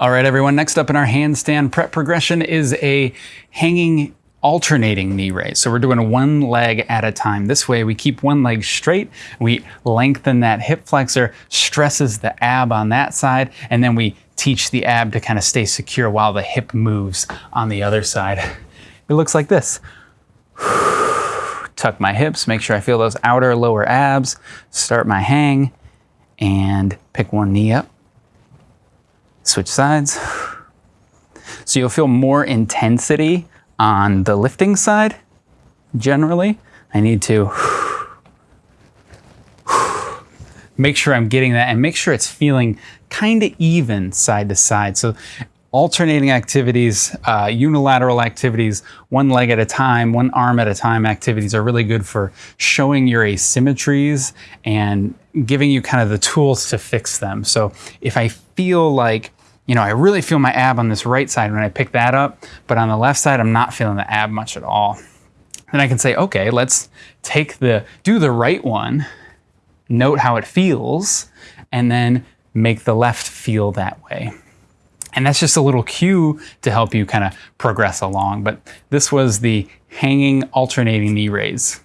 All right, everyone, next up in our handstand prep progression is a hanging alternating knee raise. So we're doing one leg at a time. This way we keep one leg straight, we lengthen that hip flexor, stresses the ab on that side, and then we teach the ab to kind of stay secure while the hip moves on the other side. It looks like this. Tuck my hips, make sure I feel those outer lower abs, start my hang, and pick one knee up. Switch sides. So you'll feel more intensity on the lifting side, generally. I need to make sure I'm getting that and make sure it's feeling kind of even side to side. So alternating activities, uh, unilateral activities, one leg at a time, one arm at a time activities are really good for showing your asymmetries and giving you kind of the tools to fix them. So if I feel like you know, I really feel my ab on this right side when I pick that up, but on the left side, I'm not feeling the ab much at all. Then I can say, okay, let's take the, do the right one, note how it feels, and then make the left feel that way. And that's just a little cue to help you kind of progress along. But this was the hanging alternating knee raise.